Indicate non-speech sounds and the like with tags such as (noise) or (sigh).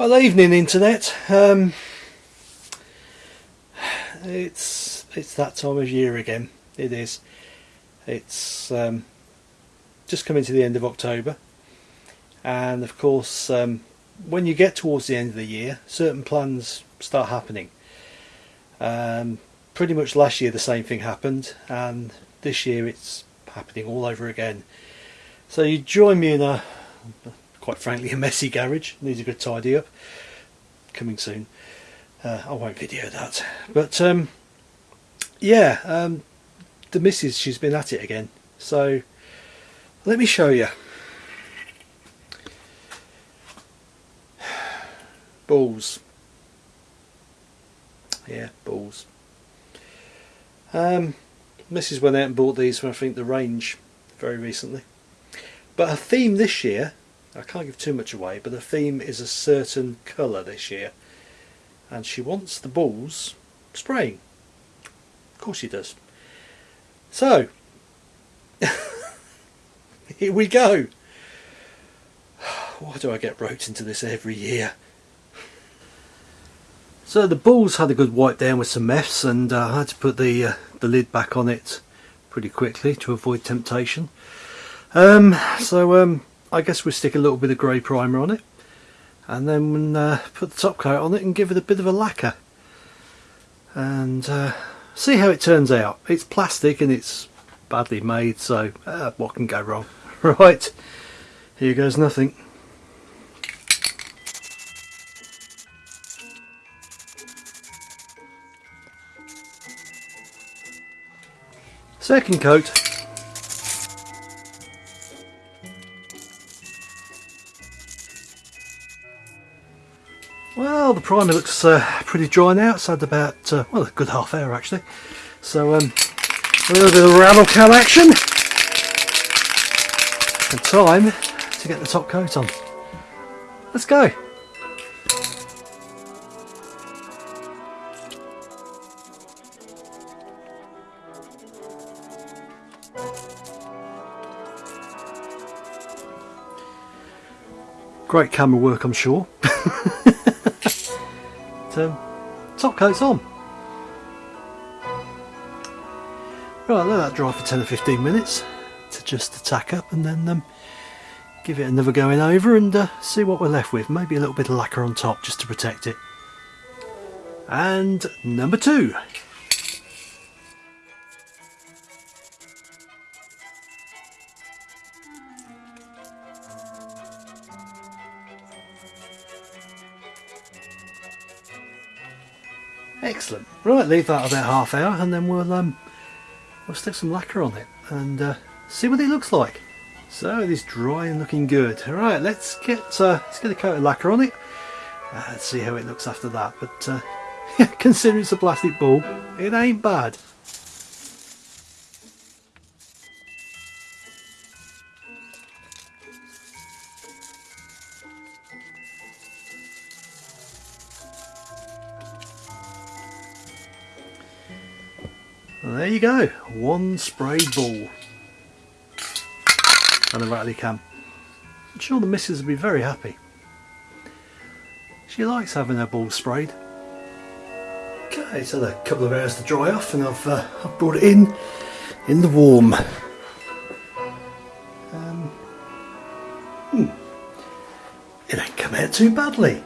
Well, evening internet. Um, it's it's that time of year again. It is. It's um, just coming to the end of October, and of course, um, when you get towards the end of the year, certain plans start happening. Um, pretty much last year the same thing happened, and this year it's happening all over again. So you join me in a quite frankly a messy garage. Needs a good tidy up. Coming soon. Uh, I won't video that. But um, yeah um, the missus she's been at it again. So let me show you. (sighs) Balls. Yeah balls. Um, Mrs went out and bought these from I think the range very recently. But her theme this year I can't give too much away, but the theme is a certain colour this year. And she wants the balls spraying. Of course she does. So, (laughs) here we go. Why do I get roped into this every year? So the balls had a good wipe down with some meths and uh, I had to put the, uh, the lid back on it pretty quickly to avoid temptation. Um, so um, I guess we'll stick a little bit of grey primer on it and then uh, put the top coat on it and give it a bit of a lacquer and uh, see how it turns out. It's plastic and it's badly made so uh, what can go wrong? (laughs) Right, here goes nothing. Second coat Well, the primer looks uh, pretty dry now. It's had about, uh, well, a good half hour actually. So, um, a little bit of rattle can action. And time to get the top coat on. Let's go. Great camera work, I'm sure. (laughs) um, top coat's on. Right, let that dry for 10 or 15 minutes to just to tack up and then um, give it another going over and uh, see what we're left with. Maybe a little bit of lacquer on top just to protect it. And number two. Excellent. Right, leave that about half hour and then we'll um, we'll stick some lacquer on it and uh, see what it looks like. So it is dry and looking good. All right, let's get uh, let's get a coat of lacquer on it. Uh, let's see how it looks after that. But uh, (laughs) considering it's a plastic ball, it ain't bad. And there you go, one sprayed ball. And a rattly can. I'm sure the missus will be very happy. She likes having her ball sprayed. Okay, so a couple of hours to dry off and I've, uh, I've brought it in, in the warm. Um, hmm. It ain't come out too badly.